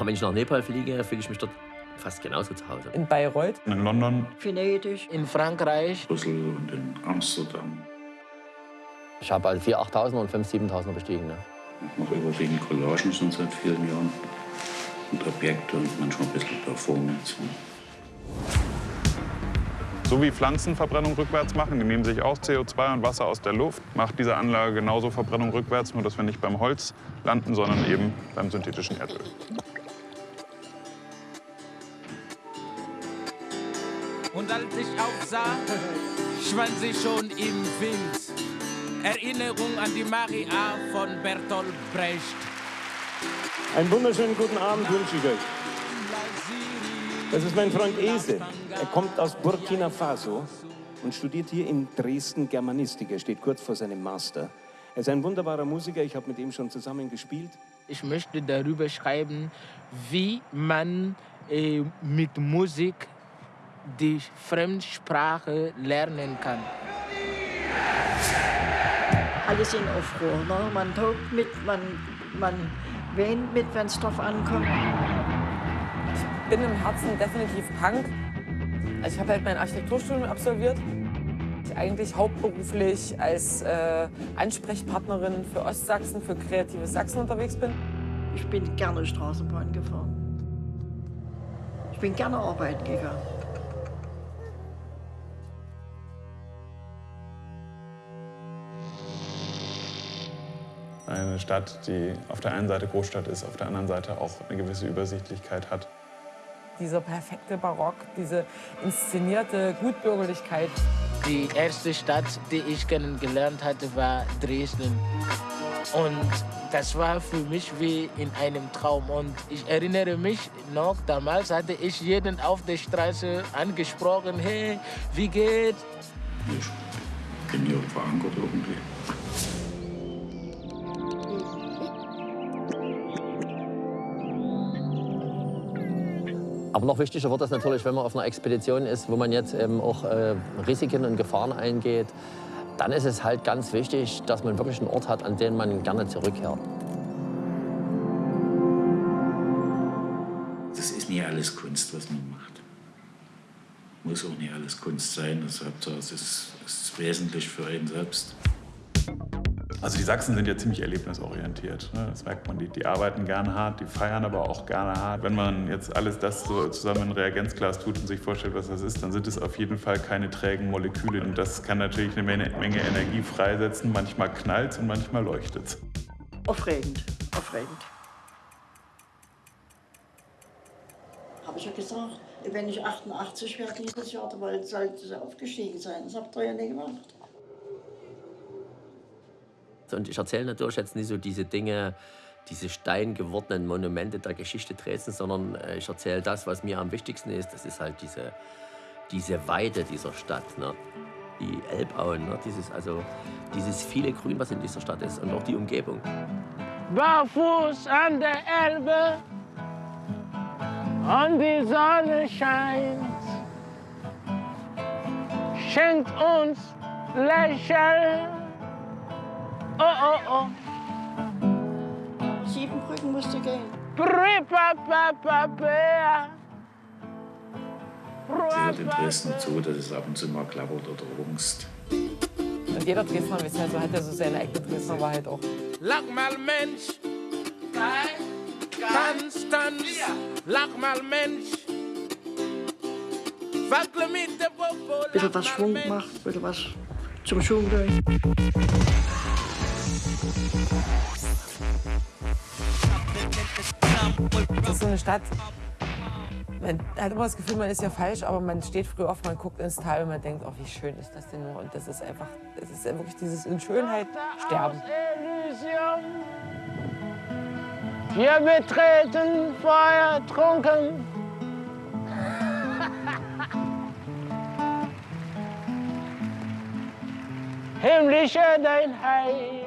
Aber wenn ich nach Nepal fliege, fühle ich mich dort fast genauso zu Hause. In Bayreuth. In London. Venedig. In Frankreich. Brüssel und in Amsterdam. Ich habe also 4.000, 8.000 und 5.000, 7.000 bestiegen. Ne? Ich mache überwiegend Collagen schon seit vielen Jahren. Und Objekte und manchmal ein bisschen Performance. So wie Pflanzenverbrennung rückwärts machen, die nehmen sich auch CO2 und Wasser aus der Luft, macht diese Anlage genauso Verbrennung rückwärts, nur dass wir nicht beim Holz landen, sondern eben beim synthetischen Erdöl. Und als ich aufsah, schwand sie schon im Wind. Erinnerung an die Maria von Bertolt Brecht. Einen wunderschönen guten Abend wünsche ich euch. Das ist mein Freund Ese. Er kommt aus Burkina Faso und studiert hier in Dresden Germanistik. Er steht kurz vor seinem Master. Er ist ein wunderbarer Musiker. Ich habe mit ihm schon zusammen gespielt. Ich möchte darüber schreiben, wie man äh, mit Musik die Fremdsprache lernen kann. Alles in Aufruhr. Ne? Man tobt mit, man, man weint mit, wenn es drauf ankommt. Ich bin im Herzen definitiv Punk. Also ich habe halt mein Architekturstudium absolviert. Ich eigentlich hauptberuflich als äh, Ansprechpartnerin für Ostsachsen, für kreatives Sachsen unterwegs bin. Ich bin gerne Straßenbahn gefahren. Ich bin gerne arbeiten gegangen. Eine Stadt, die auf der einen Seite Großstadt ist, auf der anderen Seite auch eine gewisse Übersichtlichkeit hat. Dieser perfekte Barock, diese inszenierte Gutbürgerlichkeit. Die erste Stadt, die ich kennengelernt hatte, war Dresden. Und das war für mich wie in einem Traum. Und ich erinnere mich noch, damals hatte ich jeden auf der Straße angesprochen, hey, wie geht's? Ich bin hier verankert irgendwie. Aber noch wichtiger wird das natürlich, wenn man auf einer Expedition ist, wo man jetzt eben auch äh, Risiken und Gefahren eingeht. Dann ist es halt ganz wichtig, dass man wirklich einen Ort hat, an den man gerne zurückkehrt. Das ist nicht alles Kunst, was man macht. Muss auch nicht alles Kunst sein. Das ist, ist, ist wesentlich für einen selbst. Also die Sachsen sind ja ziemlich erlebnisorientiert. Ne? Das merkt man, die, die, arbeiten gerne hart, die feiern aber auch gerne hart. Wenn man jetzt alles das so zusammen in Reagenzglas tut und sich vorstellt, was das ist, dann sind es auf jeden Fall keine trägen Moleküle. Und das kann natürlich eine Menge, Menge Energie freisetzen. Manchmal knallt und manchmal leuchtet es. Aufregend, aufregend. Habe ich ja gesagt, wenn ich 88 werde dieses Jahr, dann sollte es aufgestiegen sein. Das habt ihr ja nicht gemacht. Und ich erzähle natürlich jetzt nicht so diese Dinge, diese steingewordenen Monumente der Geschichte Dresdens, sondern äh, ich erzähle das, was mir am wichtigsten ist. Das ist halt diese, diese Weite dieser Stadt. Ne? Die Elbauen, ne? dieses, also, dieses viele Grün, was in dieser Stadt ist und auch die Umgebung. Barfuß an der Elbe und die Sonne scheint, schenkt uns Lächeln. Oh, oh, oh. Siebenbrücken musste gehen. Sie hört in Dresden zu, dass es ab und zu mal klappert oder rungst. Und jeder Dresdner weiß ja, so hat ja so seine eigene Dresdner Wahrheit auch. Lach mal Mensch, tanz, tanz, lach mal Mensch. Wackle mit der Popo, Bisschen was Schwung macht, bisschen was zum Schwung durch. Das ist so eine Stadt, man hat immer das Gefühl, man ist ja falsch, aber man steht früh auf, man guckt ins Tal und man denkt, oh, wie schön ist das denn nur? Und das ist einfach, das ist wirklich dieses in Schönheit sterben. Wir betreten Feuer trunken. Himmlische dein Heiligtum.